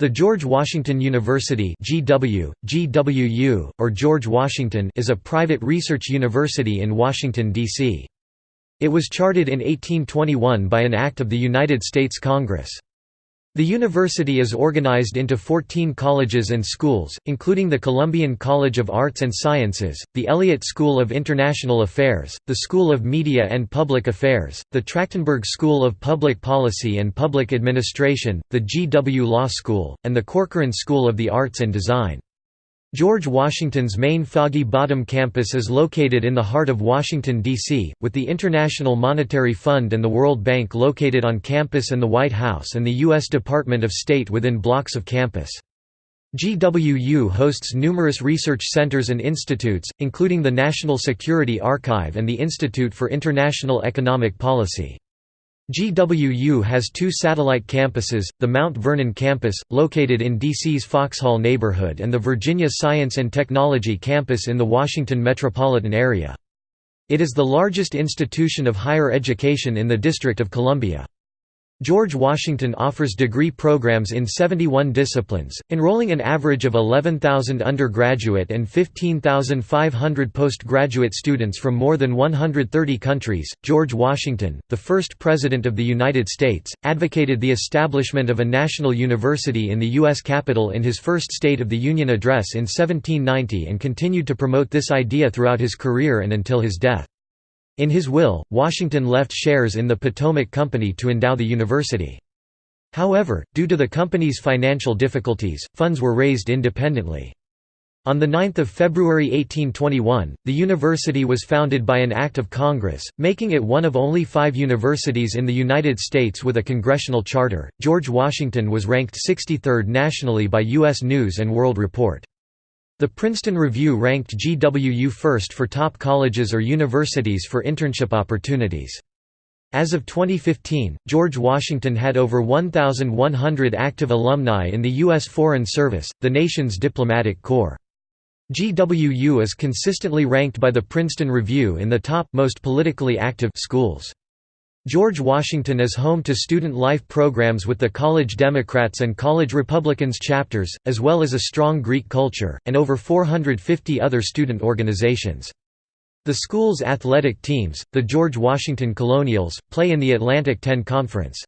The George Washington University GW, GWU, or George Washington is a private research university in Washington, D.C. It was chartered in 1821 by an act of the United States Congress. The university is organized into 14 colleges and schools, including the Columbian College of Arts and Sciences, the Elliott School of International Affairs, the School of Media and Public Affairs, the Trachtenberg School of Public Policy and Public Administration, the G.W. Law School, and the Corcoran School of the Arts and Design. George Washington's main Foggy Bottom campus is located in the heart of Washington, D.C., with the International Monetary Fund and the World Bank located on campus and the White House and the U.S. Department of State within blocks of campus. GWU hosts numerous research centers and institutes, including the National Security Archive and the Institute for International Economic Policy. GWU has two satellite campuses, the Mount Vernon campus, located in DC's Foxhall neighborhood and the Virginia Science and Technology campus in the Washington metropolitan area. It is the largest institution of higher education in the District of Columbia. George Washington offers degree programs in 71 disciplines, enrolling an average of 11,000 undergraduate and 15,500 postgraduate students from more than 130 countries. George Washington, the first President of the United States, advocated the establishment of a national university in the U.S. Capitol in his first State of the Union address in 1790 and continued to promote this idea throughout his career and until his death. In his will, Washington left shares in the Potomac Company to endow the university. However, due to the company's financial difficulties, funds were raised independently. On 9 February 1821, the university was founded by an act of Congress, making it one of only five universities in the United States with a congressional charter. George Washington was ranked 63rd nationally by U.S. News and World Report. The Princeton Review ranked GWU first for top colleges or universities for internship opportunities. As of 2015, George Washington had over 1,100 active alumni in the U.S. Foreign Service, the nation's diplomatic corps. GWU is consistently ranked by the Princeton Review in the top most politically active schools. George Washington is home to student life programs with the College Democrats and College Republicans chapters, as well as a strong Greek culture, and over 450 other student organizations. The school's athletic teams, the George Washington Colonials, play in the Atlantic 10 Conference.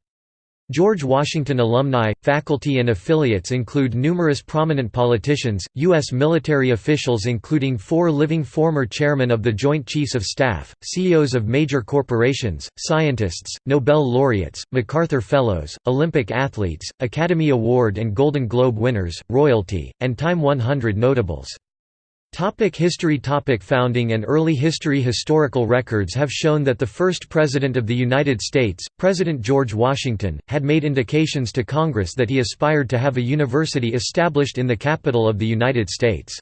George Washington alumni, faculty and affiliates include numerous prominent politicians, U.S. military officials including four living former chairmen of the Joint Chiefs of Staff, CEOs of major corporations, scientists, Nobel laureates, MacArthur Fellows, Olympic athletes, Academy Award and Golden Globe winners, royalty, and Time 100 notables. Topic history Topic Founding and early history Historical records have shown that the first President of the United States, President George Washington, had made indications to Congress that he aspired to have a university established in the capital of the United States.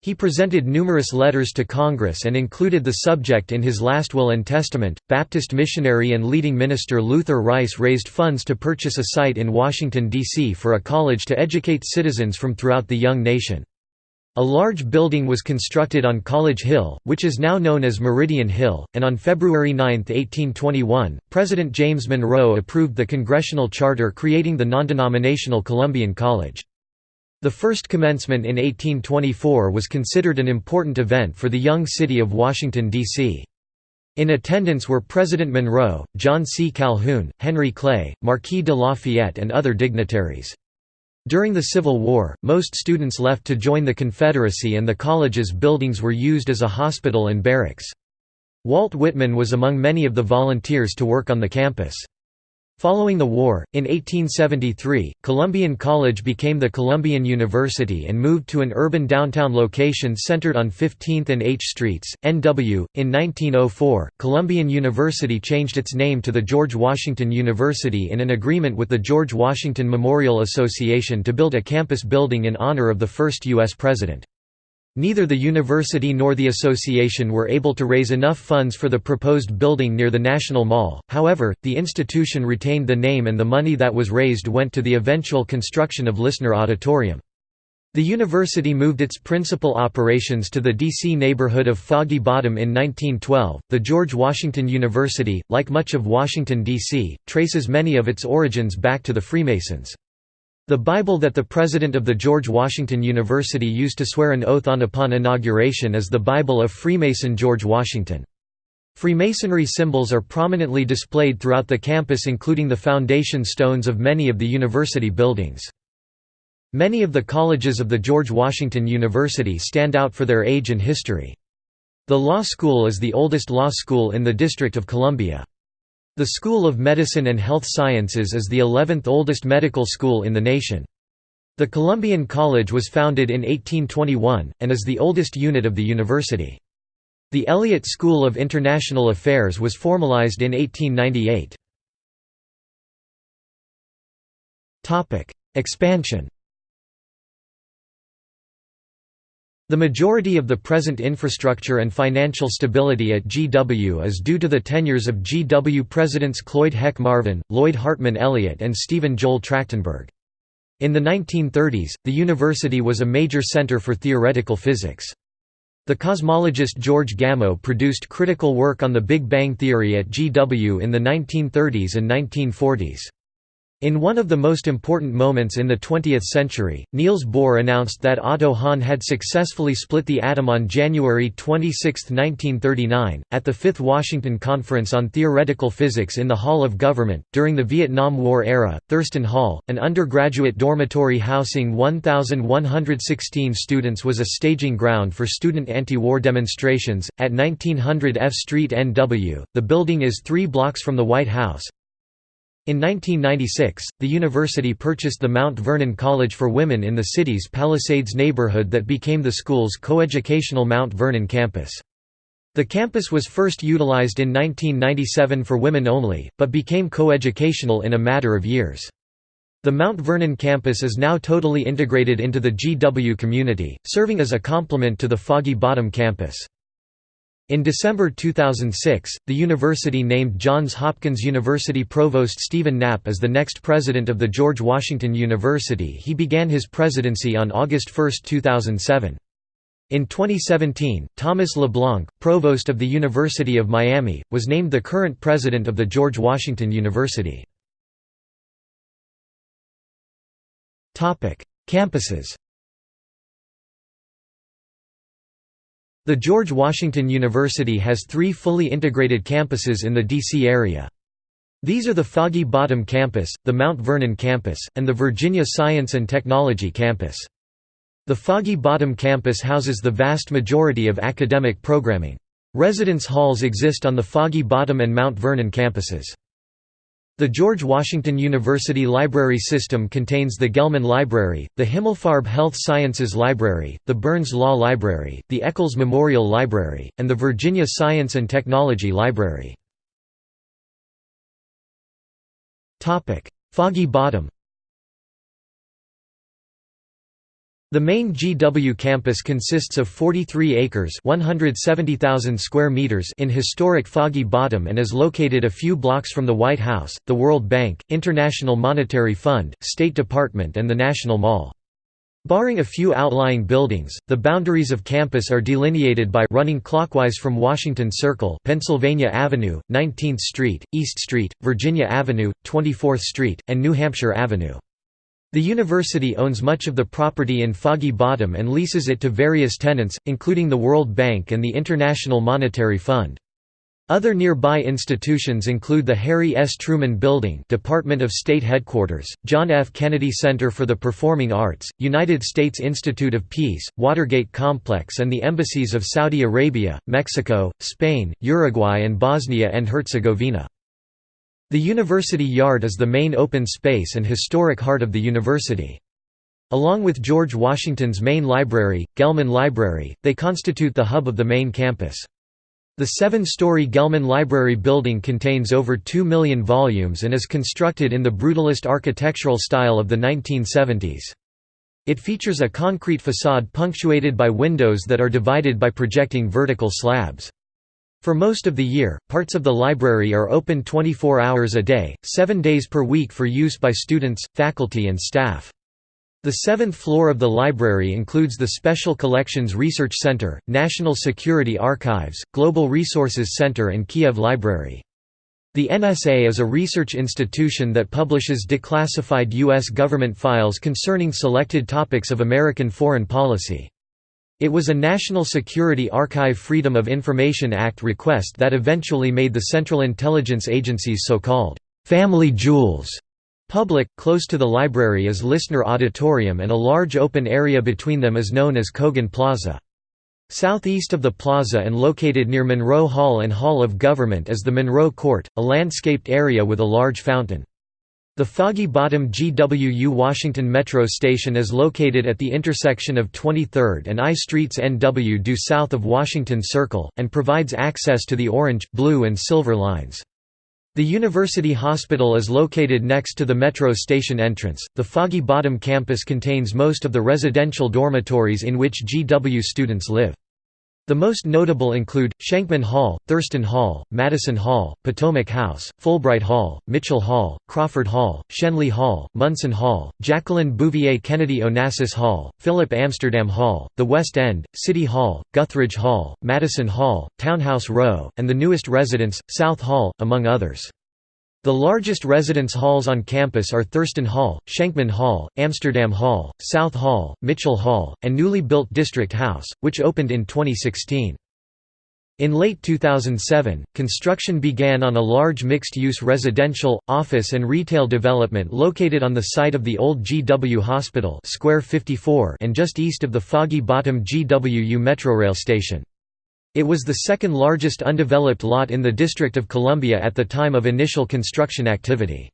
He presented numerous letters to Congress and included the subject in his last will and testament. Baptist missionary and leading minister Luther Rice raised funds to purchase a site in Washington, D.C. for a college to educate citizens from throughout the young nation. A large building was constructed on College Hill, which is now known as Meridian Hill, and on February 9, 1821, President James Monroe approved the congressional charter creating the non-denominational Columbian College. The first commencement in 1824 was considered an important event for the young city of Washington, D.C. In attendance were President Monroe, John C. Calhoun, Henry Clay, Marquis de Lafayette and other dignitaries. During the Civil War, most students left to join the Confederacy and the college's buildings were used as a hospital and barracks. Walt Whitman was among many of the volunteers to work on the campus. Following the war, in 1873, Columbian College became the Columbian University and moved to an urban downtown location centered on 15th and H Streets, NW. In 1904, Columbian University changed its name to the George Washington University in an agreement with the George Washington Memorial Association to build a campus building in honor of the first U.S. president. Neither the university nor the association were able to raise enough funds for the proposed building near the National Mall, however, the institution retained the name and the money that was raised went to the eventual construction of Lisner Auditorium. The university moved its principal operations to the D.C. neighborhood of Foggy Bottom in 1912. The George Washington University, like much of Washington, D.C., traces many of its origins back to the Freemasons. The Bible that the president of the George Washington University used to swear an oath on upon inauguration is the Bible of Freemason George Washington. Freemasonry symbols are prominently displayed throughout the campus including the foundation stones of many of the university buildings. Many of the colleges of the George Washington University stand out for their age and history. The law school is the oldest law school in the District of Columbia. The School of Medicine and Health Sciences is the 11th oldest medical school in the nation. The Columbian College was founded in 1821, and is the oldest unit of the university. The Elliott School of International Affairs was formalized in 1898. Expansion The majority of the present infrastructure and financial stability at GW is due to the tenures of GW presidents Cloyd Heck Marvin, Lloyd Hartman Elliott and Stephen Joel Trachtenberg. In the 1930s, the university was a major center for theoretical physics. The cosmologist George Gamow produced critical work on the Big Bang theory at GW in the 1930s and 1940s. In one of the most important moments in the 20th century, Niels Bohr announced that Otto Hahn had successfully split the atom on January 26, 1939, at the Fifth Washington Conference on Theoretical Physics in the Hall of Government. During the Vietnam War era, Thurston Hall, an undergraduate dormitory housing 1,116 students, was a staging ground for student anti war demonstrations. At 1900 F Street NW, the building is three blocks from the White House, in 1996, the university purchased the Mount Vernon College for Women in the city's Palisades neighborhood that became the school's coeducational Mount Vernon campus. The campus was first utilized in 1997 for women only, but became coeducational in a matter of years. The Mount Vernon campus is now totally integrated into the GW community, serving as a complement to the Foggy Bottom campus. In December 2006, the university named Johns Hopkins University Provost Stephen Knapp as the next president of the George Washington University. He began his presidency on August 1, 2007. In 2017, Thomas LeBlanc, provost of the University of Miami, was named the current president of the George Washington University. Campuses The George Washington University has three fully integrated campuses in the D.C. area. These are the Foggy Bottom Campus, the Mount Vernon Campus, and the Virginia Science and Technology Campus. The Foggy Bottom Campus houses the vast majority of academic programming. Residence halls exist on the Foggy Bottom and Mount Vernon campuses. The George Washington University Library System contains the Gelman Library, the Himmelfarb Health Sciences Library, the Burns Law Library, the Eccles Memorial Library, and the Virginia Science and Technology Library. Foggy Bottom The main GW campus consists of 43 acres 170,000 square meters in historic Foggy Bottom and is located a few blocks from the White House, the World Bank, International Monetary Fund, State Department and the National Mall. Barring a few outlying buildings, the boundaries of campus are delineated by running clockwise from Washington Circle Pennsylvania Avenue, 19th Street, East Street, Virginia Avenue, 24th Street, and New Hampshire Avenue. The university owns much of the property in Foggy Bottom and leases it to various tenants, including the World Bank and the International Monetary Fund. Other nearby institutions include the Harry S. Truman Building Department of State Headquarters, John F. Kennedy Center for the Performing Arts, United States Institute of Peace, Watergate Complex and the embassies of Saudi Arabia, Mexico, Spain, Uruguay and Bosnia and Herzegovina. The university yard is the main open space and historic heart of the university. Along with George Washington's main library, Gelman Library, they constitute the hub of the main campus. The seven-story Gelman Library building contains over 2 million volumes and is constructed in the brutalist architectural style of the 1970s. It features a concrete facade punctuated by windows that are divided by projecting vertical slabs. For most of the year, parts of the library are open 24 hours a day, seven days per week for use by students, faculty and staff. The seventh floor of the library includes the Special Collections Research Center, National Security Archives, Global Resources Center and Kiev Library. The NSA is a research institution that publishes declassified U.S. government files concerning selected topics of American foreign policy. It was a National Security Archive Freedom of Information Act request that eventually made the Central Intelligence Agency's so-called «family jewels» public. Close to the library is Lisner Auditorium and a large open area between them is known as Kogan Plaza. Southeast of the plaza and located near Monroe Hall and Hall of Government is the Monroe Court, a landscaped area with a large fountain. The Foggy Bottom GWU Washington Metro station is located at the intersection of 23rd and I Streets NW due south of Washington Circle, and provides access to the orange, blue and silver lines. The University Hospital is located next to the metro station entrance. The Foggy Bottom campus contains most of the residential dormitories in which GW students live. The most notable include, Shenkman Hall, Thurston Hall, Madison Hall, Potomac House, Fulbright Hall, Mitchell Hall, Crawford Hall, Shenley Hall, Munson Hall, Jacqueline Bouvier Kennedy Onassis Hall, Philip Amsterdam Hall, the West End, City Hall, Guthridge Hall, Madison Hall, Townhouse Row, and the newest residence, South Hall, among others. The largest residence halls on campus are Thurston Hall, Shenkman Hall, Amsterdam Hall, South Hall, Mitchell Hall, and newly built District House, which opened in 2016. In late 2007, construction began on a large mixed-use residential, office and retail development located on the site of the old GW Hospital Square 54 and just east of the Foggy Bottom GWU Metrorail station. It was the second largest undeveloped lot in the District of Columbia at the time of initial construction activity.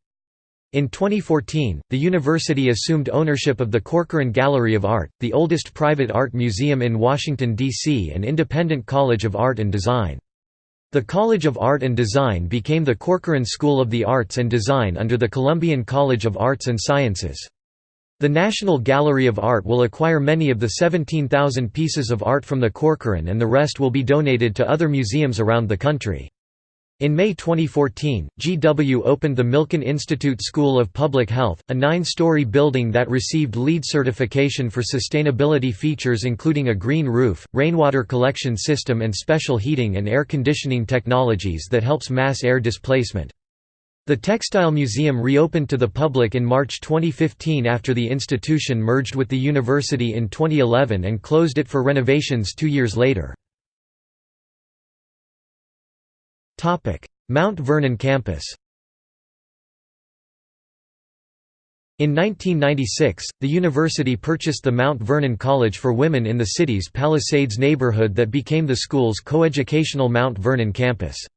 In 2014, the university assumed ownership of the Corcoran Gallery of Art, the oldest private art museum in Washington, D.C. and independent college of art and design. The College of Art and Design became the Corcoran School of the Arts and Design under the Columbian College of Arts and Sciences. The National Gallery of Art will acquire many of the 17,000 pieces of art from the Corcoran and the rest will be donated to other museums around the country. In May 2014, GW opened the Milken Institute School of Public Health, a nine-story building that received LEED certification for sustainability features including a green roof, rainwater collection system and special heating and air conditioning technologies that helps mass air displacement. The Textile Museum reopened to the public in March 2015 after the institution merged with the university in 2011 and closed it for renovations two years later. Mount Vernon campus In 1996, the university purchased the Mount Vernon College for Women in the city's Palisades neighborhood that became the school's coeducational Mount Vernon campus.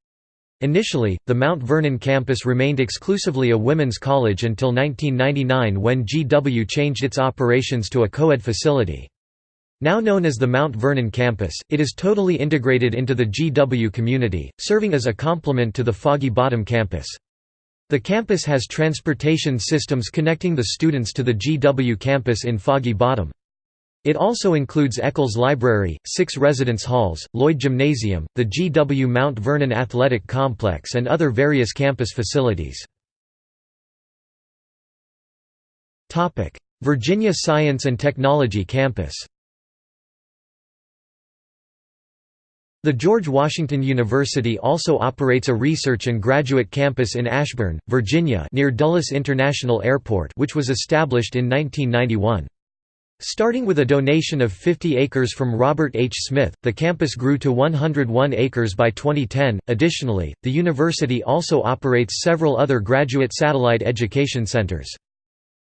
Initially, the Mount Vernon campus remained exclusively a women's college until 1999 when GW changed its operations to a co-ed facility. Now known as the Mount Vernon campus, it is totally integrated into the GW community, serving as a complement to the Foggy Bottom campus. The campus has transportation systems connecting the students to the GW campus in Foggy Bottom. It also includes Eccles Library, six residence halls, Lloyd Gymnasium, the GW Mount Vernon Athletic Complex and other various campus facilities. Virginia Science and Technology Campus The George Washington University also operates a research and graduate campus in Ashburn, Virginia near Dulles International Airport which was established in 1991. Starting with a donation of 50 acres from Robert H. Smith, the campus grew to 101 acres by 2010. Additionally, the university also operates several other graduate satellite education centers.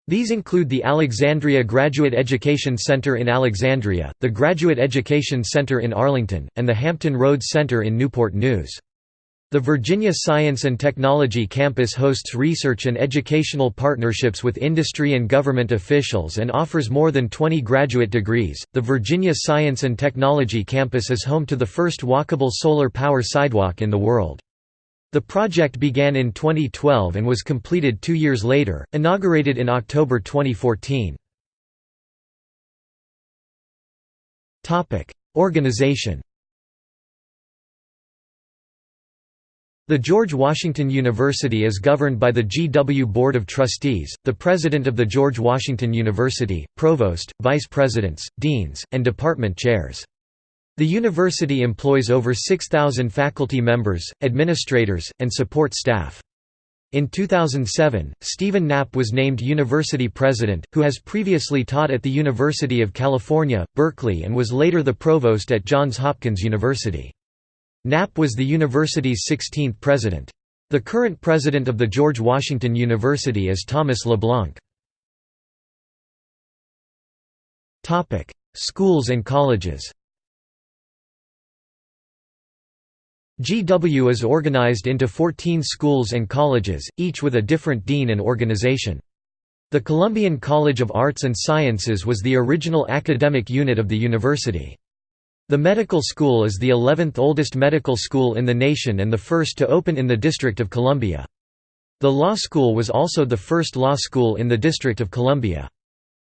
These include the Alexandria Graduate Education Center in Alexandria, the Graduate Education Center in Arlington, and the Hampton Roads Center in Newport News. The Virginia Science and Technology Campus hosts research and educational partnerships with industry and government officials and offers more than 20 graduate degrees. The Virginia Science and Technology Campus is home to the first walkable solar power sidewalk in the world. The project began in 2012 and was completed two years later, inaugurated in October 2014. Organization The George Washington University is governed by the GW Board of Trustees, the President of the George Washington University, Provost, Vice Presidents, Deans, and Department Chairs. The university employs over 6,000 faculty members, administrators, and support staff. In 2007, Stephen Knapp was named university president, who has previously taught at the University of California, Berkeley and was later the provost at Johns Hopkins University. Knapp was the university's 16th president. The current president of the George Washington University is Thomas LeBlanc. Schools and colleges GW is organized into 14 schools and colleges, each with a different dean and organization. The Columbian College of Arts and Sciences was the original academic unit of the university. The medical school is the 11th oldest medical school in the nation and the first to open in the District of Columbia. The law school was also the first law school in the District of Columbia.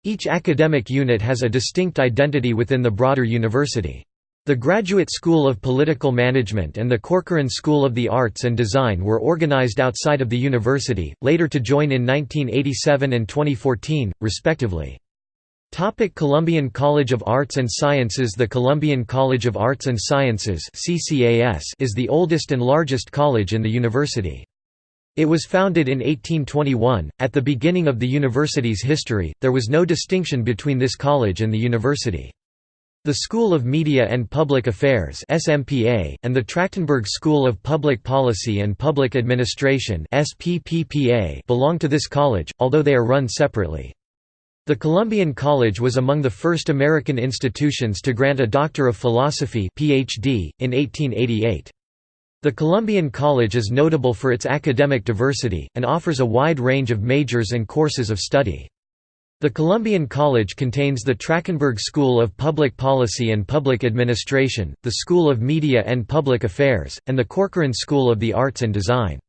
Each academic unit has a distinct identity within the broader university. The Graduate School of Political Management and the Corcoran School of the Arts and Design were organized outside of the university, later to join in 1987 and 2014, respectively. Topic Columbian College of Arts and Sciences The Columbian College of Arts and Sciences is the oldest and largest college in the university. It was founded in 1821. At the beginning of the university's history, there was no distinction between this college and the university. The School of Media and Public Affairs (SMPA) and the Trachtenberg School of Public Policy and Public Administration (SPPPA) belong to this college, although they are run separately. The Columbian College was among the first American institutions to grant a Doctor of Philosophy (PhD) in 1888. The Columbian College is notable for its academic diversity and offers a wide range of majors and courses of study. The Columbian College contains the Trachtenberg School of Public Policy and Public Administration, the School of Media and Public Affairs, and the Corcoran School of the Arts and Design.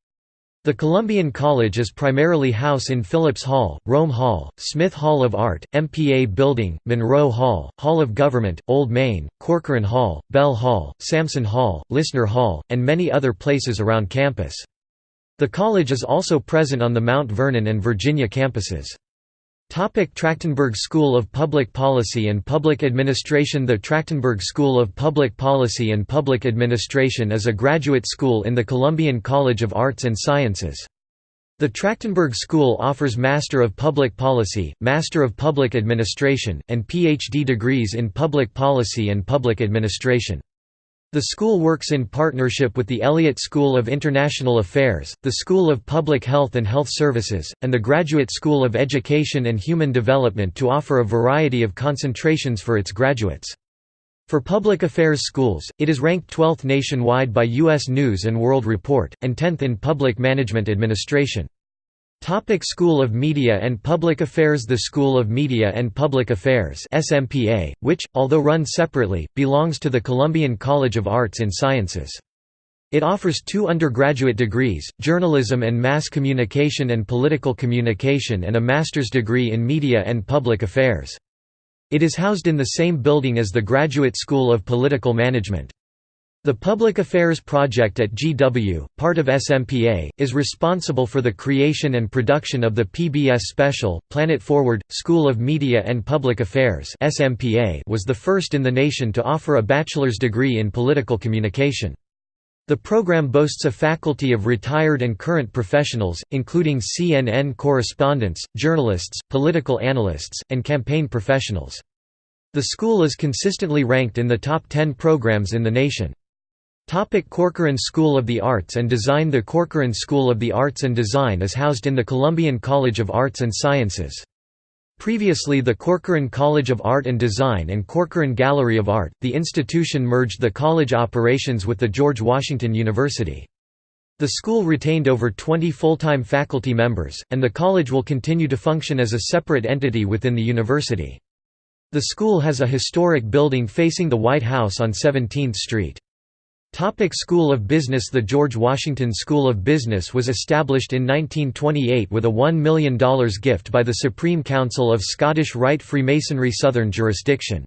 The Columbian College is primarily house in Phillips Hall, Rome Hall, Smith Hall of Art, MPA Building, Monroe Hall, Hall of Government, Old Main, Corcoran Hall, Bell Hall, Sampson Hall, Lisner Hall, and many other places around campus. The college is also present on the Mount Vernon and Virginia campuses. Topic Trachtenberg School of Public Policy and Public Administration The Trachtenberg School of Public Policy and Public Administration is a graduate school in the Columbian College of Arts and Sciences. The Trachtenberg School offers Master of Public Policy, Master of Public Administration, and PhD degrees in Public Policy and Public Administration. The school works in partnership with the Elliott School of International Affairs, the School of Public Health and Health Services, and the Graduate School of Education and Human Development to offer a variety of concentrations for its graduates. For public affairs schools, it is ranked 12th nationwide by U.S. News & World Report, and 10th in public management administration. Topic School of Media and Public Affairs The School of Media and Public Affairs SMPA, which, although run separately, belongs to the Columbian College of Arts and Sciences. It offers two undergraduate degrees, journalism and mass communication and political communication and a master's degree in media and public affairs. It is housed in the same building as the Graduate School of Political Management. The Public Affairs Project at GW, part of SMPA, is responsible for the creation and production of the PBS special, Planet Forward. School of Media and Public Affairs SMPA was the first in the nation to offer a bachelor's degree in political communication. The program boasts a faculty of retired and current professionals, including CNN correspondents, journalists, political analysts, and campaign professionals. The school is consistently ranked in the top 10 programs in the nation. Corcoran School of the Arts and Design The Corcoran School of the Arts and Design is housed in the Columbian College of Arts and Sciences. Previously the Corcoran College of Art and Design and Corcoran Gallery of Art, the institution merged the college operations with the George Washington University. The school retained over 20 full-time faculty members, and the college will continue to function as a separate entity within the university. The school has a historic building facing the White House on 17th Street. Topic School of Business The George Washington School of Business was established in 1928 with a $1 million gift by the Supreme Council of Scottish Rite Freemasonry Southern Jurisdiction.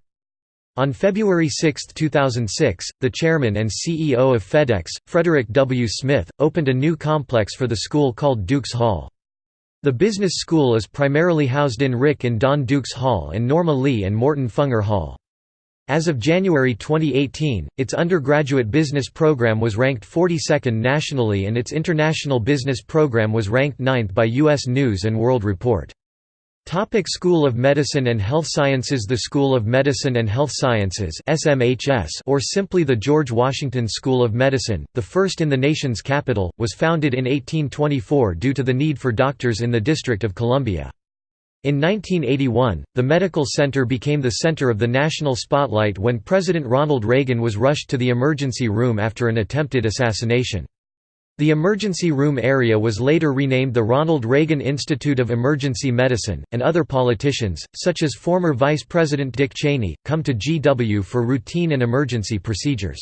On February 6, 2006, the chairman and CEO of FedEx, Frederick W. Smith, opened a new complex for the school called Duques Hall. The business school is primarily housed in Rick and Don Duques Hall and Norma Lee and Morton Funger Hall. As of January 2018, its undergraduate business program was ranked 42nd nationally and its international business program was ranked 9th by U.S. News & World Report. Topic School of Medicine and Health Sciences The School of Medicine and Health Sciences SMHS or simply the George Washington School of Medicine, the first in the nation's capital, was founded in 1824 due to the need for doctors in the District of Columbia. In 1981, the medical center became the center of the national spotlight when President Ronald Reagan was rushed to the emergency room after an attempted assassination. The emergency room area was later renamed the Ronald Reagan Institute of Emergency Medicine, and other politicians, such as former Vice President Dick Cheney, come to GW for routine and emergency procedures.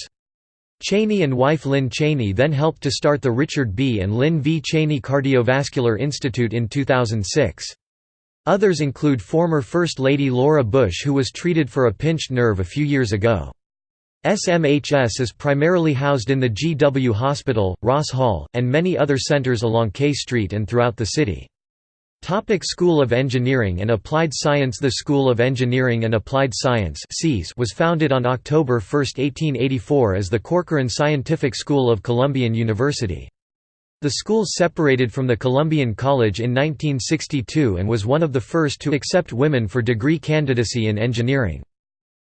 Cheney and wife Lynn Cheney then helped to start the Richard B. and Lynn V. Cheney Cardiovascular Institute in 2006. Others include former First Lady Laura Bush who was treated for a pinched nerve a few years ago. SMHS is primarily housed in the GW Hospital, Ross Hall, and many other centers along K Street and throughout the city. Topic School of Engineering and Applied Science The School of Engineering and Applied Science was founded on October 1, 1884 as the Corcoran Scientific School of Columbian University. The school separated from the Columbian College in 1962 and was one of the first to accept women for degree candidacy in engineering.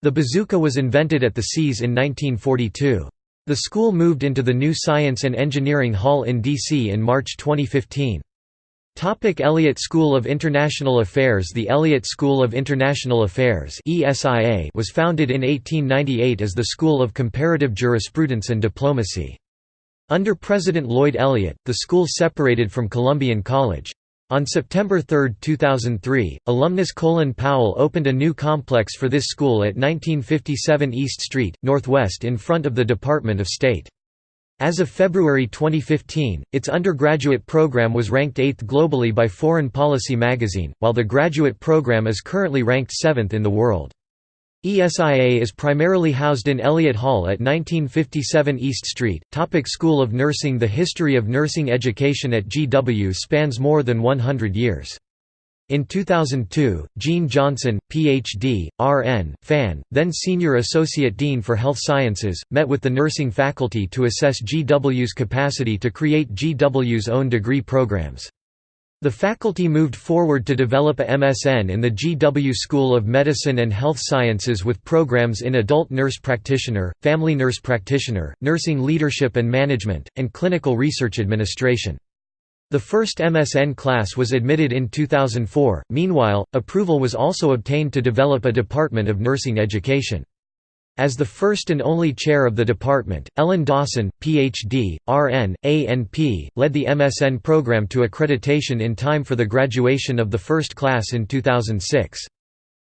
The bazooka was invented at the SEAS in 1942. The school moved into the new Science and Engineering Hall in D.C. in March 2015. Topic Elliott School of International Affairs The Elliott School of International Affairs was founded in 1898 as the School of Comparative Jurisprudence and Diplomacy. Under President Lloyd Elliott, the school separated from Columbian College. On September 3, 2003, alumnus Colin Powell opened a new complex for this school at 1957 East Street, Northwest in front of the Department of State. As of February 2015, its undergraduate program was ranked 8th globally by Foreign Policy magazine, while the graduate program is currently ranked 7th in the world. ESIA is primarily housed in Elliott Hall at 1957 East Street. Topic School of Nursing The history of nursing education at GW spans more than 100 years. In 2002, Jean Johnson, Ph.D., R.N., FAN, then Senior Associate Dean for Health Sciences, met with the nursing faculty to assess GW's capacity to create GW's own degree programs. The faculty moved forward to develop a MSN in the GW School of Medicine and Health Sciences with programs in adult nurse practitioner, family nurse practitioner, nursing leadership and management, and clinical research administration. The first MSN class was admitted in 2004. Meanwhile, approval was also obtained to develop a Department of Nursing Education. As the first and only chair of the department, Ellen Dawson, Ph.D., R.N., A.N.P., led the MSN program to accreditation in time for the graduation of the first class in 2006.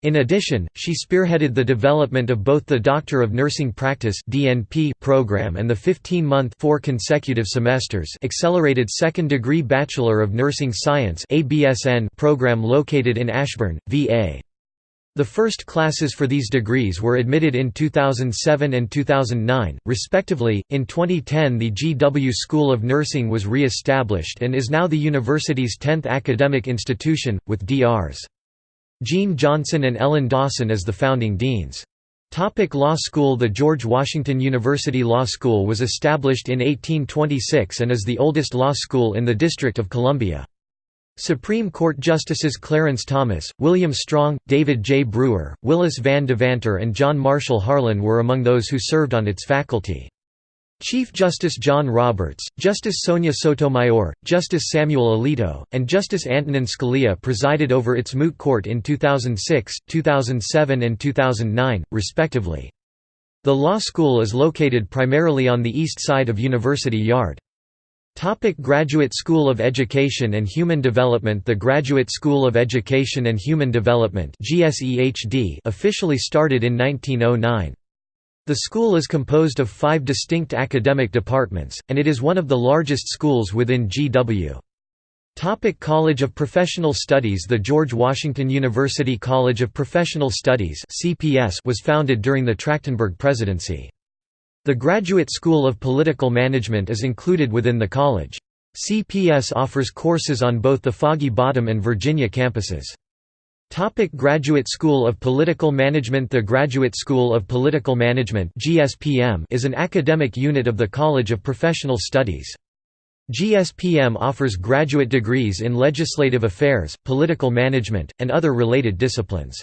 In addition, she spearheaded the development of both the Doctor of Nursing Practice (DNP) program and the 15-month four consecutive semesters accelerated second-degree Bachelor of Nursing Science (ABSN) program located in Ashburn, VA. The first classes for these degrees were admitted in 2007 and 2009, respectively. In 2010, the GW School of Nursing was re established and is now the university's 10th academic institution, with Drs. Jean Johnson and Ellen Dawson as the founding deans. Topic law School The George Washington University Law School was established in 1826 and is the oldest law school in the District of Columbia. Supreme Court Justices Clarence Thomas, William Strong, David J. Brewer, Willis Van Devanter and John Marshall Harlan were among those who served on its faculty. Chief Justice John Roberts, Justice Sonia Sotomayor, Justice Samuel Alito, and Justice Antonin Scalia presided over its moot court in 2006, 2007 and 2009, respectively. The law school is located primarily on the east side of University Yard. Topic Graduate School of Education and Human Development The Graduate School of Education and Human Development officially started in 1909. The school is composed of five distinct academic departments, and it is one of the largest schools within GW. Topic College of Professional Studies The George Washington University College of Professional Studies was founded during the Trachtenberg presidency. The Graduate School of Political Management is included within the college. CPS offers courses on both the Foggy Bottom and Virginia campuses. Topic Graduate School of Political Management The Graduate School of Political Management GSPM is an academic unit of the College of Professional Studies. GSPM offers graduate degrees in legislative affairs, political management, and other related disciplines.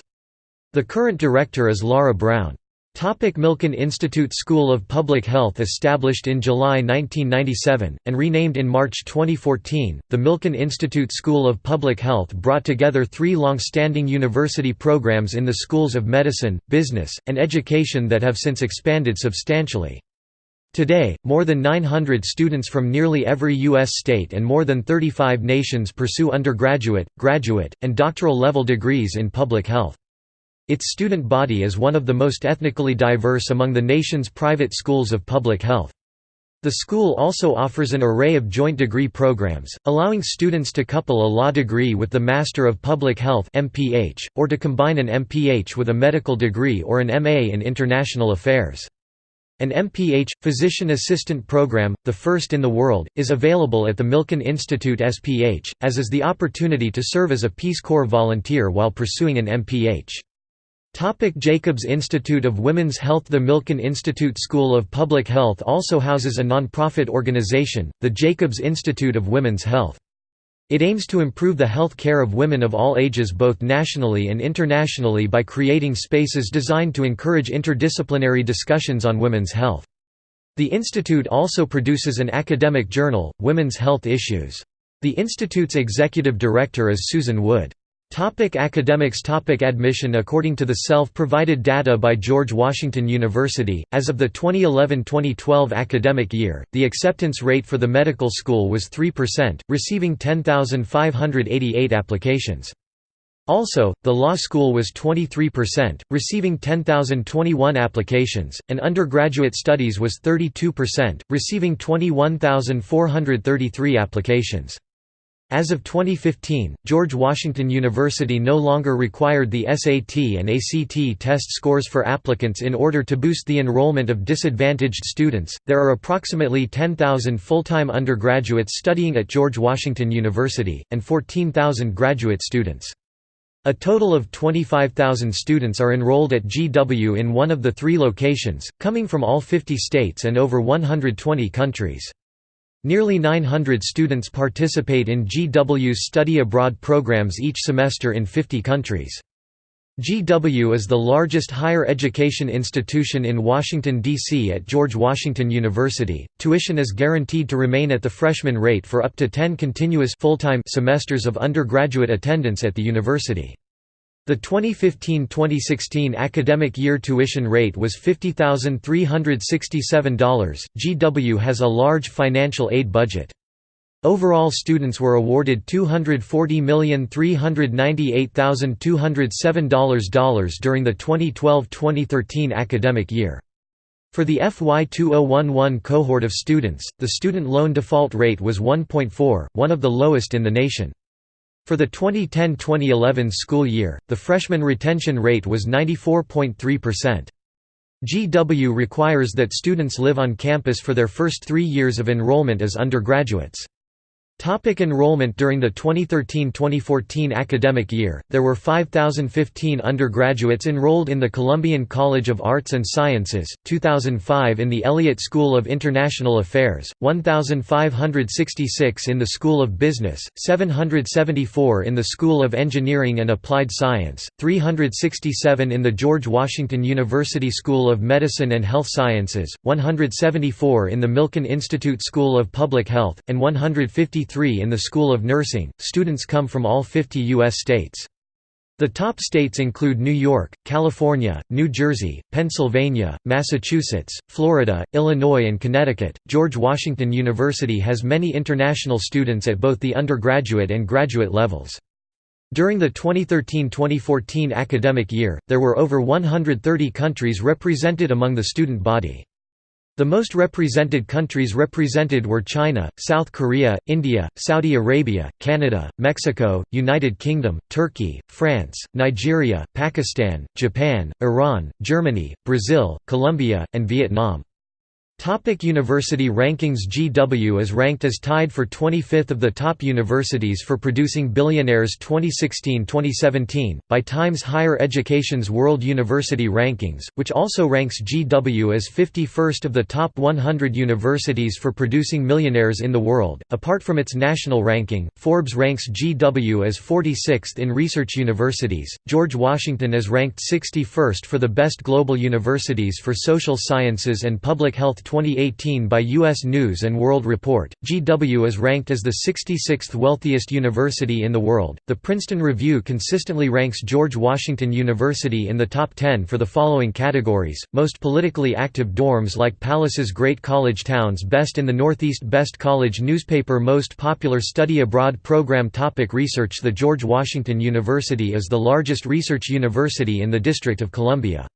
The current director is Laura Brown. Topic Milken Institute School of Public Health Established in July 1997, and renamed in March 2014, the Milken Institute School of Public Health brought together three long-standing university programs in the schools of medicine, business, and education that have since expanded substantially. Today, more than 900 students from nearly every U.S. state and more than 35 nations pursue undergraduate, graduate, and doctoral level degrees in public health. Its student body is one of the most ethnically diverse among the nation's private schools of public health. The school also offers an array of joint degree programs, allowing students to couple a law degree with the Master of Public Health (MPH), or to combine an MPH with a medical degree or an MA in International Affairs. An MPH, Physician Assistant Program, the first in the world, is available at the Milken Institute SPH, as is the opportunity to serve as a Peace Corps volunteer while pursuing an MPH. Topic Jacobs Institute of Women's Health The Milken Institute School of Public Health also houses a nonprofit organization, the Jacobs Institute of Women's Health. It aims to improve the health care of women of all ages both nationally and internationally by creating spaces designed to encourage interdisciplinary discussions on women's health. The institute also produces an academic journal, Women's Health Issues. The institute's executive director is Susan Wood. Topic academics Topic Admission According to the self-provided data by George Washington University, as of the 2011-2012 academic year, the acceptance rate for the medical school was 3%, receiving 10,588 applications. Also, the law school was 23%, receiving 10,021 applications, and undergraduate studies was 32%, receiving 21,433 applications. As of 2015, George Washington University no longer required the SAT and ACT test scores for applicants in order to boost the enrollment of disadvantaged students. There are approximately 10,000 full-time undergraduates studying at George Washington University and 14,000 graduate students. A total of 25,000 students are enrolled at GW in one of the three locations, coming from all 50 states and over 120 countries. Nearly 900 students participate in GW's study abroad programs each semester in 50 countries. GW is the largest higher education institution in Washington, D.C. at George Washington University. Tuition is guaranteed to remain at the freshman rate for up to 10 continuous full-time semesters of undergraduate attendance at the university. The 2015-2016 academic year tuition rate was $50,367. GW has a large financial aid budget. Overall students were awarded $240,398,207 during the 2012-2013 academic year. For the FY 2011 cohort of students, the student loan default rate was 1.4, one of the lowest in the nation. For the 2010–2011 school year, the freshman retention rate was 94.3%. GW requires that students live on campus for their first three years of enrollment as undergraduates. Topic enrollment During the 2013–2014 academic year, there were 5,015 undergraduates enrolled in the Columbian College of Arts and Sciences, 2005 in the Elliott School of International Affairs, 1,566 in the School of Business, 774 in the School of Engineering and Applied Science, 367 in the George Washington University School of Medicine and Health Sciences, 174 in the Milken Institute School of Public Health, and 150 in the School of Nursing. Students come from all 50 U.S. states. The top states include New York, California, New Jersey, Pennsylvania, Massachusetts, Florida, Illinois, and Connecticut. George Washington University has many international students at both the undergraduate and graduate levels. During the 2013–2014 academic year, there were over 130 countries represented among the student body. The most represented countries represented were China, South Korea, India, Saudi Arabia, Canada, Mexico, United Kingdom, Turkey, France, Nigeria, Pakistan, Japan, Iran, Germany, Brazil, Colombia, and Vietnam. Topic university rankings GW is ranked as tied for 25th of the top universities for producing billionaires 2016-2017, by Times Higher Education's World University Rankings, which also ranks GW as 51st of the top 100 universities for producing millionaires in the world. Apart from its national ranking, Forbes ranks GW as 46th in research universities, George Washington is ranked 61st for the best global universities for social sciences and public health 2018 by U.S. News & World Report, GW is ranked as the 66th wealthiest university in the world. The Princeton Review consistently ranks George Washington University in the top 10 for the following categories: most politically active dorms like Palace's Great College Towns Best in the Northeast Best College Newspaper Most popular study abroad program Topic Research The George Washington University is the largest research university in the District of Columbia.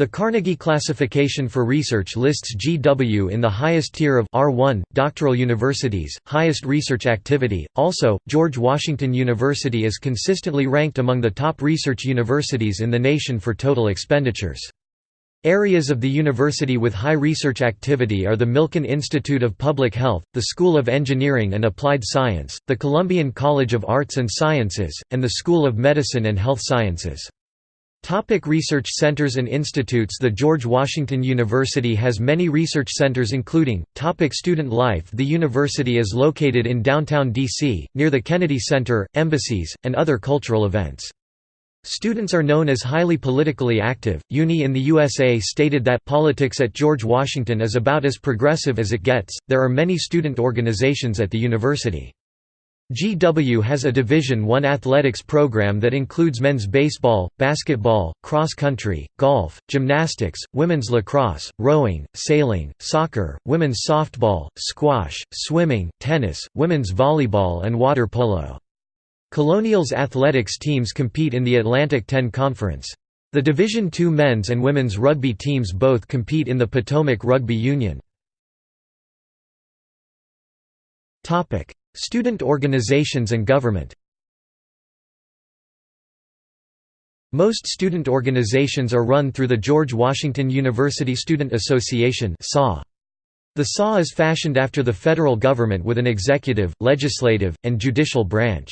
The Carnegie classification for research lists GW in the highest tier of R1, doctoral universities, highest research activity. Also, George Washington University is consistently ranked among the top research universities in the nation for total expenditures. Areas of the university with high research activity are the Milken Institute of Public Health, the School of Engineering and Applied Science, the Columbian College of Arts and Sciences, and the School of Medicine and Health Sciences. Topic research centers and institutes The George Washington University has many research centers including, topic student life The university is located in downtown D.C., near the Kennedy Center, embassies, and other cultural events. Students are known as highly politically active. Uni in the USA stated that politics at George Washington is about as progressive as it gets. There are many student organizations at the university. GW has a Division I athletics program that includes men's baseball, basketball, cross-country, golf, gymnastics, women's lacrosse, rowing, sailing, soccer, women's softball, squash, swimming, tennis, women's volleyball and water polo. Colonial's athletics teams compete in the Atlantic 10 Conference. The Division II men's and women's rugby teams both compete in the Potomac Rugby Union. Student organizations and government Most student organizations are run through the George Washington University Student Association The SAW is fashioned after the federal government with an executive, legislative, and judicial branch.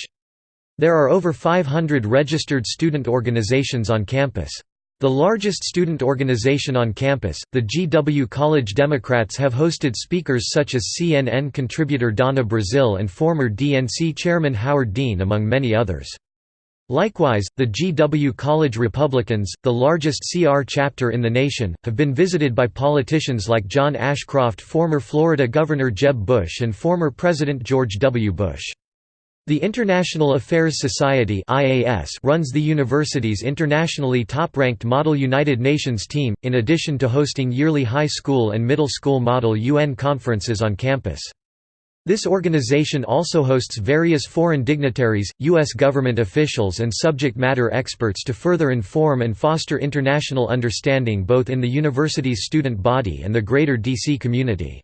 There are over 500 registered student organizations on campus. The largest student organization on campus, the GW College Democrats have hosted speakers such as CNN contributor Donna Brazile and former DNC chairman Howard Dean among many others. Likewise, the GW College Republicans, the largest CR chapter in the nation, have been visited by politicians like John Ashcroft former Florida Governor Jeb Bush and former President George W. Bush. The International Affairs Society runs the university's internationally top-ranked Model United Nations team, in addition to hosting yearly high school and middle school Model UN conferences on campus. This organization also hosts various foreign dignitaries, U.S. government officials and subject matter experts to further inform and foster international understanding both in the university's student body and the greater DC community.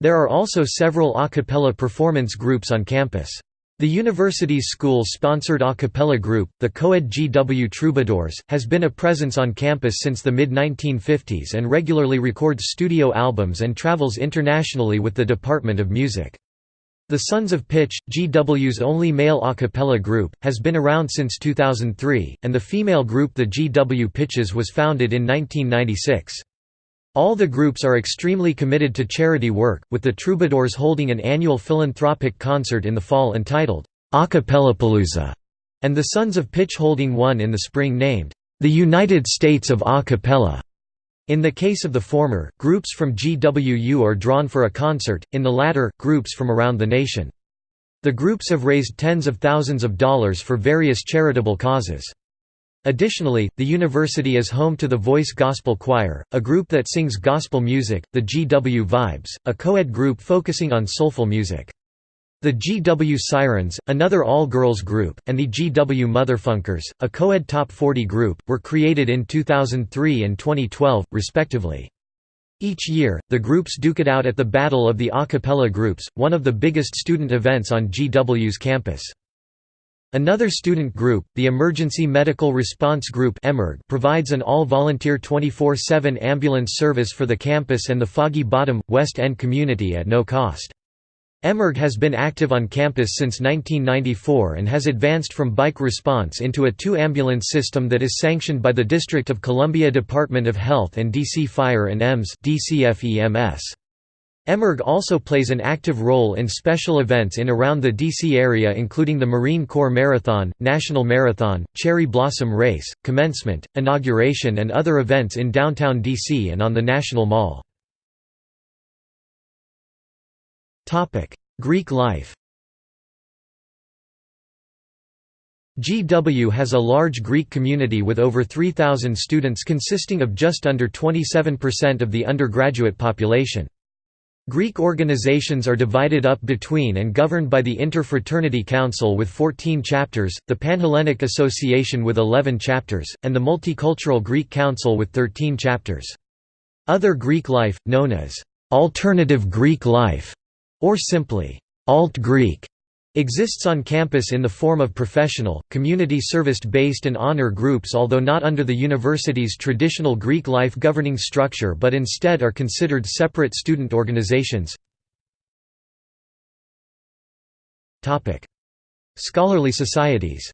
There are also several a cappella performance groups on campus. The university's school-sponsored a cappella group, the Coed GW Troubadours, has been a presence on campus since the mid-1950s and regularly records studio albums and travels internationally with the Department of Music. The Sons of Pitch, GW's only male a cappella group, has been around since 2003, and the female group the GW Pitches was founded in 1996. All the groups are extremely committed to charity work, with the Troubadours holding an annual philanthropic concert in the fall entitled, Acapellapalooza, and the Sons of Pitch holding one in the spring named, The United States of A Cappella. In the case of the former, groups from GWU are drawn for a concert, in the latter, groups from around the nation. The groups have raised tens of thousands of dollars for various charitable causes. Additionally, the university is home to the Voice Gospel Choir, a group that sings gospel music, the GW Vibes, a co-ed group focusing on soulful music. The GW Sirens, another all-girls group, and the GW Motherfunkers, a co-ed top 40 group, were created in 2003 and 2012, respectively. Each year, the groups duke it out at the Battle of the A Cappella Groups, one of the biggest student events on GW's campus. Another student group, the Emergency Medical Response Group provides an all-volunteer 24-7 ambulance service for the campus and the Foggy Bottom, West End community at no cost. EMERG has been active on campus since 1994 and has advanced from bike response into a two-ambulance system that is sanctioned by the District of Columbia Department of Health and DC Fire and EMS DCFEMS. EMERG also plays an active role in special events in around the DC area including the Marine Corps Marathon, National Marathon, Cherry Blossom Race, Commencement, Inauguration and other events in downtown DC and on the National Mall. Greek life GW has a large Greek community with over 3,000 students consisting of just under 27% of the undergraduate population. Greek organizations are divided up between and governed by the Interfraternity Council with 14 chapters, the Panhellenic Association with 11 chapters, and the Multicultural Greek Council with 13 chapters. Other Greek life, known as alternative Greek life, or simply Alt-Greek, exists on campus in the form of professional, community service-based and honor groups although not under the university's traditional Greek life governing structure but instead are considered separate student organizations. Scholarly societies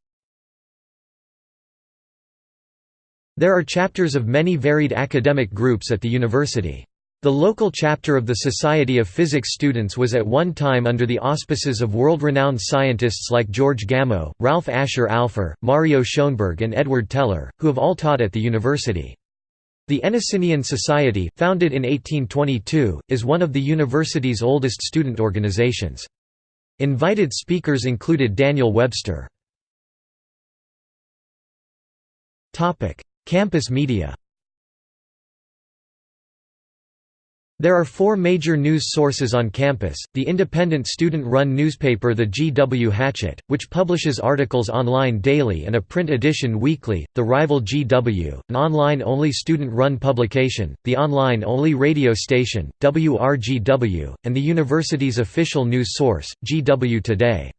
There are chapters of many varied academic groups at the university. The local chapter of the Society of Physics Students was at one time under the auspices of world-renowned scientists like George Gamow, Ralph Asher Alpher, Mario Schenberg and Edward Teller, who have all taught at the university. The Enosinian Society, founded in 1822, is one of the university's oldest student organizations. Invited speakers included Daniel Webster. Campus media There are four major news sources on campus, the independent student-run newspaper The GW Hatchet, which publishes articles online daily and a print edition weekly, the rival GW, an online-only student-run publication, the online-only radio station, WRGW, and the university's official news source, GW Today.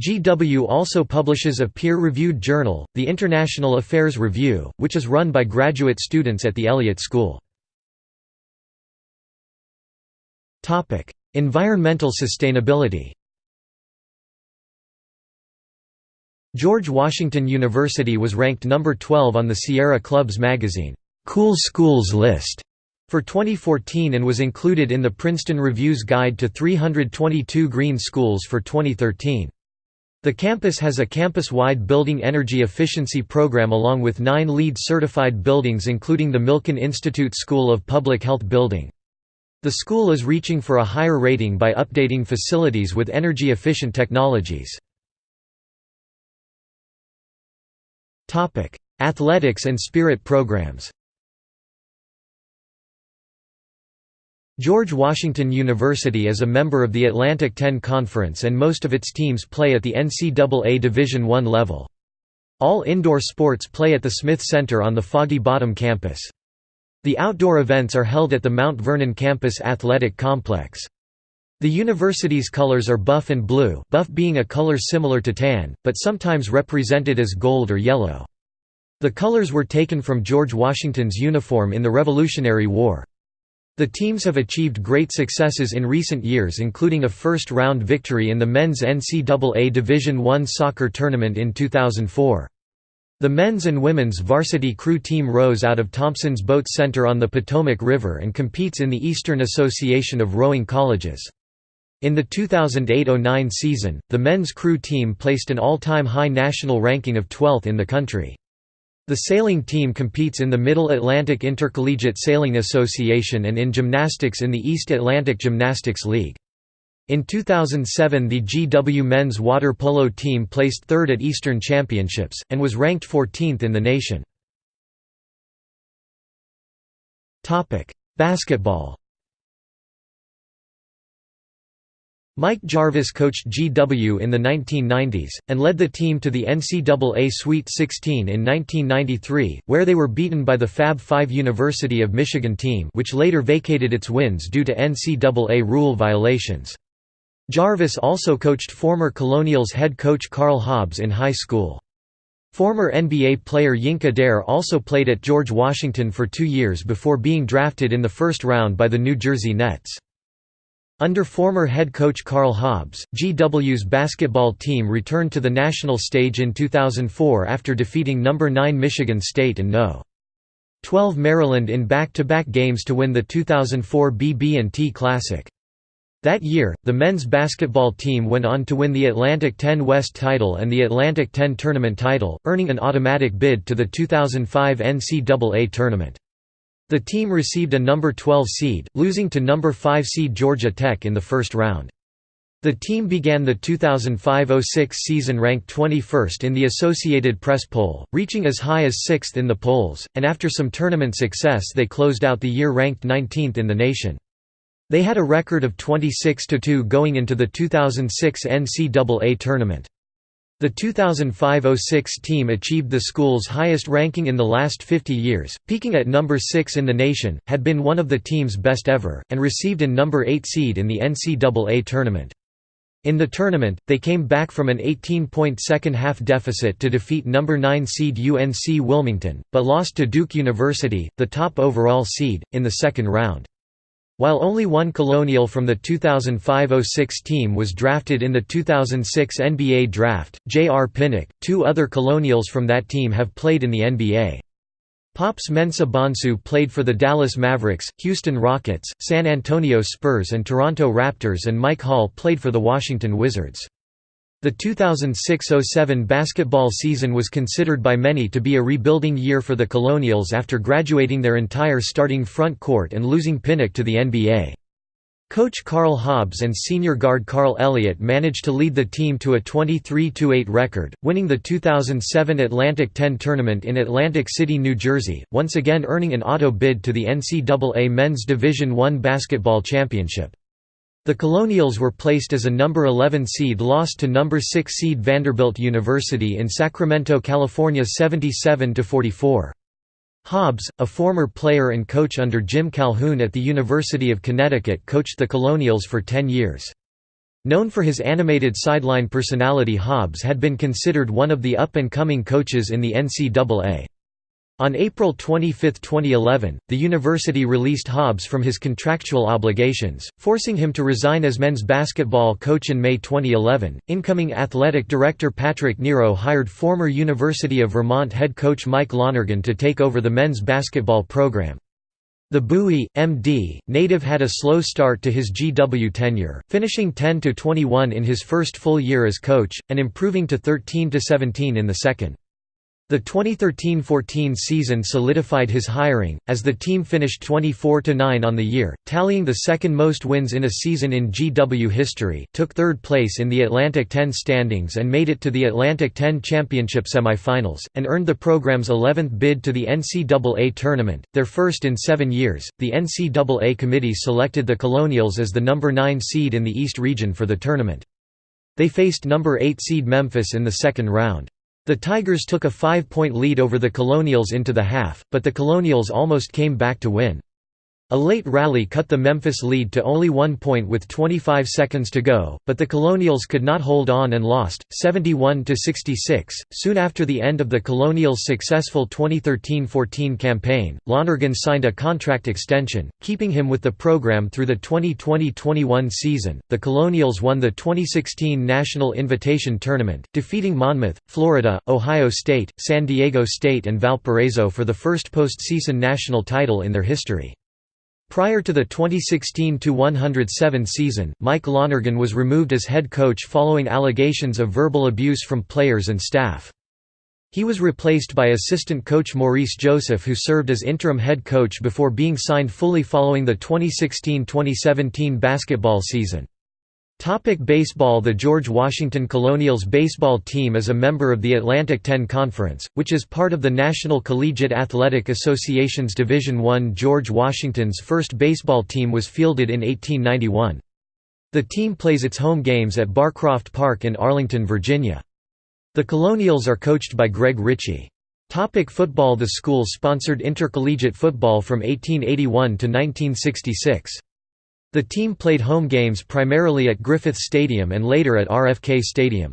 GW also publishes a peer-reviewed journal, the International Affairs Review, which is run by graduate students at the Elliott School. Topic: Environmental sustainability. George Washington University was ranked number 12 on the Sierra Club's magazine Cool Schools list for 2014 and was included in the Princeton Review's Guide to 322 Green Schools for 2013. The campus has a campus-wide building energy efficiency program along with nine LEED certified buildings including the Milken Institute School of Public Health building. The school is reaching for a higher rating by updating facilities with energy-efficient technologies. Athletics and spirit programs George Washington University is a member of the Atlantic 10 Conference and most of its teams play at the NCAA Division I level. All indoor sports play at the Smith Center on the Foggy Bottom campus. The outdoor events are held at the Mount Vernon Campus Athletic Complex. The university's colors are buff and blue buff being a color similar to tan, but sometimes represented as gold or yellow. The colors were taken from George Washington's uniform in the Revolutionary War. The teams have achieved great successes in recent years including a first-round victory in the men's NCAA Division I soccer tournament in 2004. The men's and women's varsity crew team rows out of Thompson's Boat Center on the Potomac River and competes in the Eastern Association of Rowing Colleges. In the 2008–09 season, the men's crew team placed an all-time high national ranking of 12th in the country. The sailing team competes in the Middle Atlantic Intercollegiate Sailing Association and in gymnastics in the East Atlantic Gymnastics League. In 2007 the GW men's water polo team placed third at Eastern Championships, and was ranked 14th in the nation. Basketball Mike Jarvis coached GW in the 1990s, and led the team to the NCAA Sweet 16 in 1993, where they were beaten by the Fab Five University of Michigan team which later vacated its wins due to NCAA rule violations. Jarvis also coached former Colonials head coach Karl Hobbs in high school. Former NBA player Yinka Dare also played at George Washington for two years before being drafted in the first round by the New Jersey Nets. Under former head coach Karl Hobbs, GW's basketball team returned to the national stage in 2004 after defeating No. 9 Michigan State and No. 12 Maryland in back-to-back -back games to win the 2004 BB&T Classic. That year, the men's basketball team went on to win the Atlantic 10 West title and the Atlantic 10 tournament title, earning an automatic bid to the 2005 NCAA tournament. The team received a number 12 seed, losing to number 5 seed Georgia Tech in the first round. The team began the 2005–06 season ranked 21st in the Associated Press poll, reaching as high as 6th in the polls, and after some tournament success they closed out the year ranked 19th in the nation. They had a record of 26–2 going into the 2006 NCAA tournament. The 2005–06 team achieved the school's highest ranking in the last 50 years, peaking at number 6 in the nation, had been one of the team's best ever, and received an number 8 seed in the NCAA tournament. In the tournament, they came back from an 18-point second-half deficit to defeat number 9 seed UNC Wilmington, but lost to Duke University, the top overall seed, in the second round. While only one Colonial from the 2005–06 team was drafted in the 2006 NBA Draft, J.R. Pinnock, two other Colonials from that team have played in the NBA. Pops Mensah Bonsu played for the Dallas Mavericks, Houston Rockets, San Antonio Spurs and Toronto Raptors and Mike Hall played for the Washington Wizards. The 2006–07 basketball season was considered by many to be a rebuilding year for the Colonials after graduating their entire starting front court and losing Pinnock to the NBA. Coach Karl Hobbs and senior guard Carl Elliott managed to lead the team to a 23–8 record, winning the 2007 Atlantic 10 tournament in Atlantic City, New Jersey, once again earning an auto bid to the NCAA Men's Division I basketball championship. The Colonials were placed as a number 11 seed lost to number 6 seed Vanderbilt University in Sacramento, California 77 to 44. Hobbs, a former player and coach under Jim Calhoun at the University of Connecticut coached the Colonials for 10 years. Known for his animated sideline personality Hobbs had been considered one of the up-and-coming coaches in the NCAA. On April 25, 2011, the university released Hobbs from his contractual obligations, forcing him to resign as men's basketball coach in May 2011. Incoming athletic director Patrick Nero hired former University of Vermont head coach Mike Lonergan to take over the men's basketball program. The Bowie, M.D., native had a slow start to his GW tenure, finishing 10–21 in his first full year as coach, and improving to 13–17 in the second. The 2013–14 season solidified his hiring, as the team finished 24–9 on the year, tallying the second most wins in a season in GW history, took third place in the Atlantic 10 standings and made it to the Atlantic 10 Championship semifinals, and earned the program's 11th bid to the NCAA tournament, their first in seven years. The NCAA committee selected the Colonials as the number 9 seed in the East region for the tournament. They faced number 8 seed Memphis in the second round. The Tigers took a five-point lead over the Colonials into the half, but the Colonials almost came back to win. A late rally cut the Memphis lead to only one point with 25 seconds to go, but the Colonials could not hold on and lost, 71–66. Soon after the end of the Colonials' successful 2013–14 campaign, Lonergan signed a contract extension, keeping him with the program through the 2020–21 season. The Colonials won the 2016 National Invitation Tournament, defeating Monmouth, Florida, Ohio State, San Diego State and Valparaiso for the first postseason national title in their history. Prior to the 2016–107 season, Mike Lonergan was removed as head coach following allegations of verbal abuse from players and staff. He was replaced by assistant coach Maurice Joseph who served as interim head coach before being signed fully following the 2016–2017 basketball season. Topic baseball The George Washington Colonials baseball team is a member of the Atlantic 10 Conference, which is part of the National Collegiate Athletic Association's Division I. George Washington's first baseball team was fielded in 1891. The team plays its home games at Barcroft Park in Arlington, Virginia. The Colonials are coached by Greg Ritchie. Topic football The school sponsored intercollegiate football from 1881 to 1966. The team played home games primarily at Griffith Stadium and later at RFK Stadium.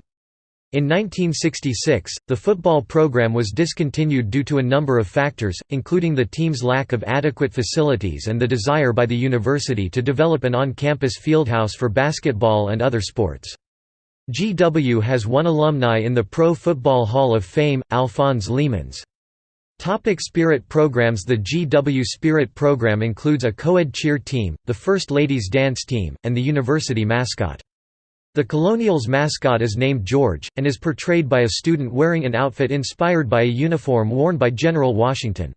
In 1966, the football program was discontinued due to a number of factors, including the team's lack of adequate facilities and the desire by the university to develop an on-campus fieldhouse for basketball and other sports. GW has one alumni in the Pro Football Hall of Fame, Alphonse Leemans. Topic Spirit programs The GW Spirit program includes a co-ed cheer team, the First Ladies Dance Team, and the university mascot. The Colonials mascot is named George, and is portrayed by a student wearing an outfit inspired by a uniform worn by General Washington.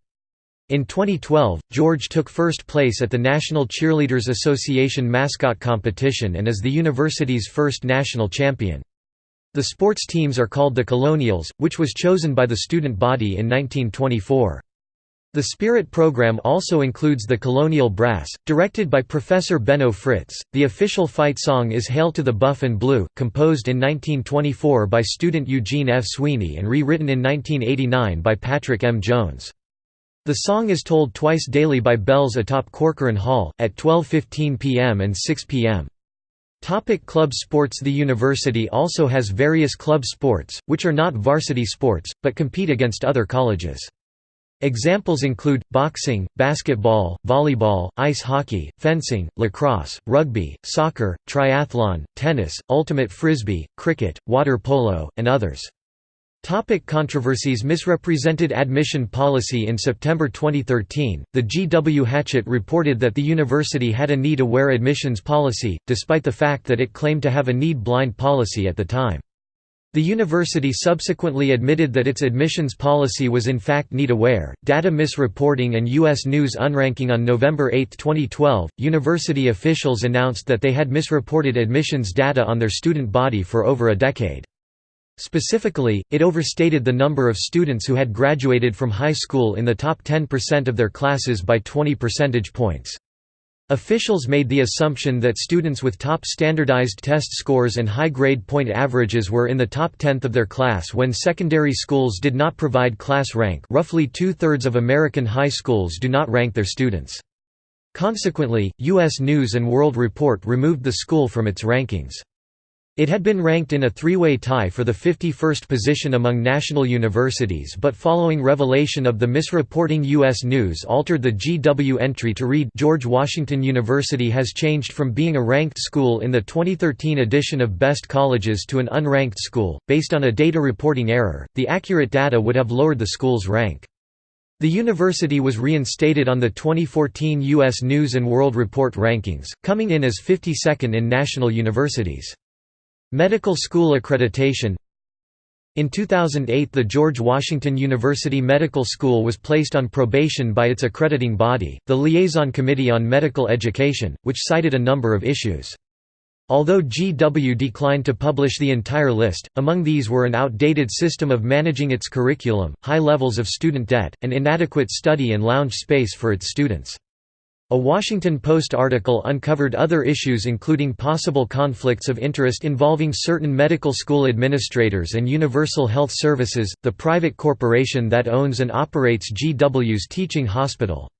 In 2012, George took first place at the National Cheerleaders Association mascot competition and is the university's first national champion. The sports teams are called the Colonials, which was chosen by the student body in 1924. The Spirit program also includes the Colonial Brass, directed by Professor Benno Fritz. The official fight song is Hail to the Buff and Blue, composed in 1924 by student Eugene F. Sweeney and rewritten in 1989 by Patrick M. Jones. The song is tolled twice daily by bells atop Corcoran Hall, at 12.15 p.m. and 6 p.m. Topic club sports The university also has various club sports, which are not varsity sports, but compete against other colleges. Examples include, boxing, basketball, volleyball, ice hockey, fencing, lacrosse, rugby, soccer, triathlon, tennis, ultimate frisbee, cricket, water polo, and others. Topic controversies Misrepresented admission policy In September 2013, the G.W. Hatchet reported that the university had a need-aware admissions policy, despite the fact that it claimed to have a need-blind policy at the time. The university subsequently admitted that its admissions policy was in fact need-aware. Data misreporting and U.S. News unranking On November 8, 2012, university officials announced that they had misreported admissions data on their student body for over a decade. Specifically, it overstated the number of students who had graduated from high school in the top 10% of their classes by 20 percentage points. Officials made the assumption that students with top standardized test scores and high grade point averages were in the top tenth of their class when secondary schools did not provide class rank roughly two-thirds of American high schools do not rank their students. Consequently, U.S. News & World Report removed the school from its rankings. It had been ranked in a three-way tie for the 51st position among national universities but following revelation of the misreporting U.S. News altered the GW entry to read George Washington University has changed from being a ranked school in the 2013 edition of Best Colleges to an unranked school, based on a data reporting error, the accurate data would have lowered the school's rank. The university was reinstated on the 2014 U.S. News & World Report rankings, coming in as 52nd in national universities. Medical school accreditation In 2008 the George Washington University Medical School was placed on probation by its accrediting body, the Liaison Committee on Medical Education, which cited a number of issues. Although GW declined to publish the entire list, among these were an outdated system of managing its curriculum, high levels of student debt, and inadequate study and lounge space for its students. A Washington Post article uncovered other issues including possible conflicts of interest involving certain medical school administrators and Universal Health Services, the private corporation that owns and operates GW's teaching hospital.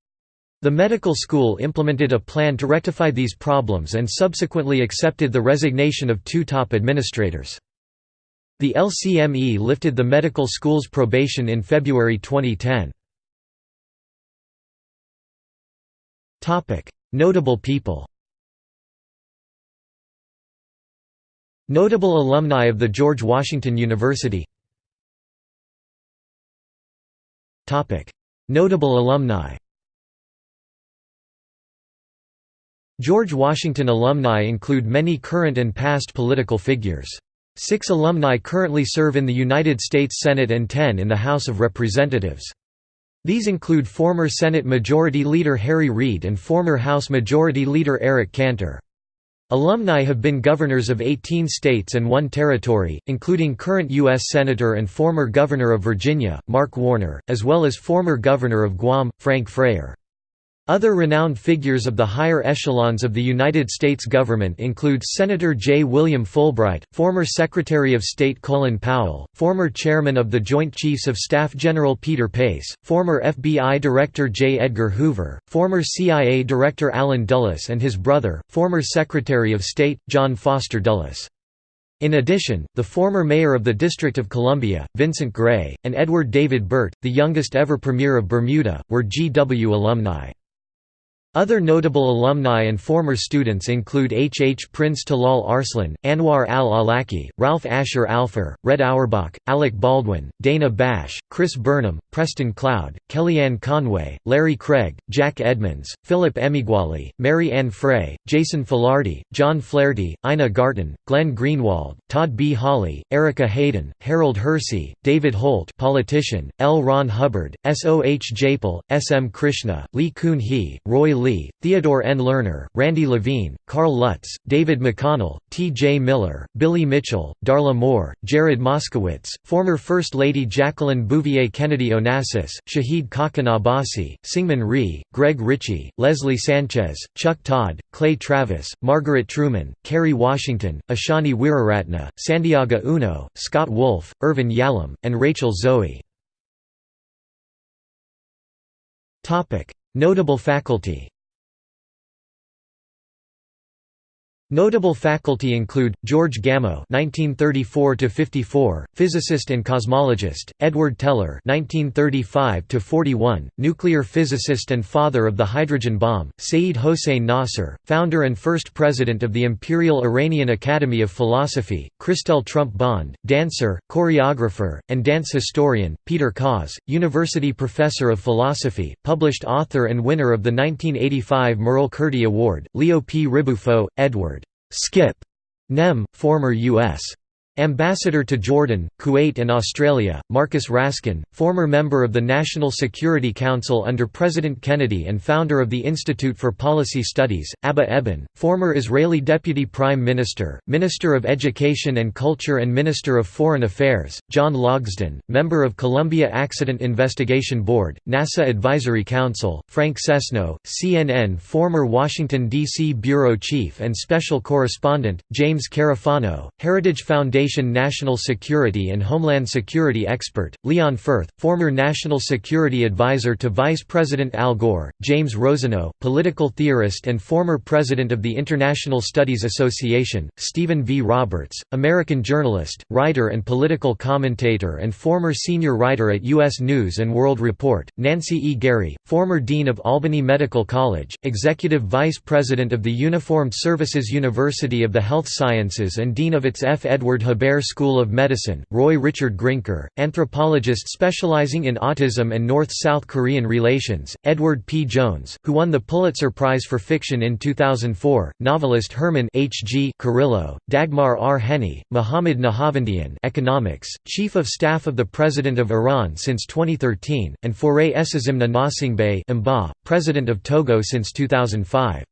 The medical school implemented a plan to rectify these problems and subsequently accepted the resignation of two top administrators. The LCME lifted the medical school's probation in February 2010. Notable people Notable alumni of the George Washington University Notable alumni George Washington alumni include many current and past political figures. Six alumni currently serve in the United States Senate and ten in the House of Representatives. These include former Senate Majority Leader Harry Reid and former House Majority Leader Eric Cantor. Alumni have been governors of 18 states and one territory, including current U.S. Senator and former Governor of Virginia, Mark Warner, as well as former Governor of Guam, Frank Frere. Other renowned figures of the higher echelons of the United States government include Senator J. William Fulbright, former Secretary of State Colin Powell, former Chairman of the Joint Chiefs of Staff General Peter Pace, former FBI Director J. Edgar Hoover, former CIA Director Allen Dulles and his brother, former Secretary of State, John Foster Dulles. In addition, the former mayor of the District of Columbia, Vincent Gray, and Edward David Burt, the youngest ever premier of Bermuda, were GW alumni. Other notable alumni and former students include H. H. Prince Talal Arslan, Anwar al-Awlaki, Ralph Asher Alpher, Red Auerbach, Alec Baldwin, Dana Bash, Chris Burnham, Preston Cloud, Kellyanne Conway, Larry Craig, Jack Edmonds, Philip Emeagwali, Mary Ann Frey, Jason Filarty, John Flaherty, Ina Garten, Glenn Greenwald, Todd B. Hawley, Erica Hayden, Harold Hersey, David Holt politician, L. Ron Hubbard, S. O. H. Japel, S. M. Krishna, Lee Kun-hee, Roy Lee, Theodore N. Lerner, Randy Levine, Carl Lutz, David McConnell, T. J. Miller, Billy Mitchell, Darla Moore, Jared Moskowitz, former First Lady Jacqueline Bouvier Kennedy Onassis, Shahid Khaqan Abbasi, Syngman Rhee, Greg Ritchie, Leslie Sanchez, Chuck Todd, Clay Travis, Margaret Truman, Kerry Washington, Ashani Weeraratna, Santiago Uno, Scott Wolf, Irvin Yalom, and Rachel Zoe. Notable faculty Notable faculty include George Gamow (1934–54), physicist and cosmologist; Edward Teller (1935–41), nuclear physicist and father of the hydrogen bomb; Seyyed Hossein Nasr, founder and first president of the Imperial Iranian Academy of Philosophy; Chrystelle Trump Bond, dancer, choreographer, and dance historian; Peter Caws, university professor of philosophy, published author and winner of the 1985 Merle-Curti Award; Leo P. Ribuffo, Edward. Skip Gnehm, former U.S. Ambassador to Jordan, Kuwait and Australia, Marcus Raskin, former member of the National Security Council under President Kennedy and founder of the Institute for Policy Studies, Abba Eban, former Israeli Deputy Prime Minister, Minister of Education and Culture and Minister of Foreign Affairs, John Logsdon, member of Columbia Accident Investigation Board, NASA Advisory Council, Frank Sesno, CNN former Washington, D.C. Bureau Chief and Special Correspondent, James Carafano, Heritage Foundation National Security and Homeland Security expert, Leon Fuerth, former National Security Advisor to Vice President Al Gore, James Rosenau, political theorist and former President of the International Studies Association, Stephen V. Roberts, American journalist, writer and political commentator and former senior writer at U.S. News & World Report, Nancy E. Gary, former Dean of Albany Medical College, Executive Vice President of the Uniformed Services University of the Health Sciences and Dean of its F. Edward Hebert School of Medicine, Roy Richard Grinker, anthropologist specializing in autism and North-South Korean relations, Edward P. Jones, who won the Pulitzer Prize for Fiction in 2004, novelist Herman H. G. Carrillo, Dagmar R. Henny, Muhammad Nahavandian economics, Chief of Staff of the President of Iran since 2013, and Faure Essozimna Gnassingbé President of Togo since 2005.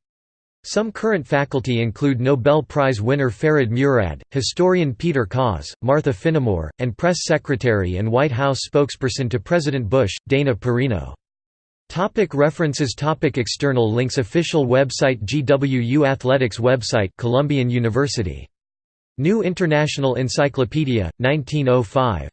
Some current faculty include Nobel Prize winner Ferid Murad, historian Peter Caws, Martha Finnemore, and press secretary and White House spokesperson to President Bush, Dana Perino. Topic references Topic External links Official website GWU Athletics website Columbian University. New International Encyclopedia, 1905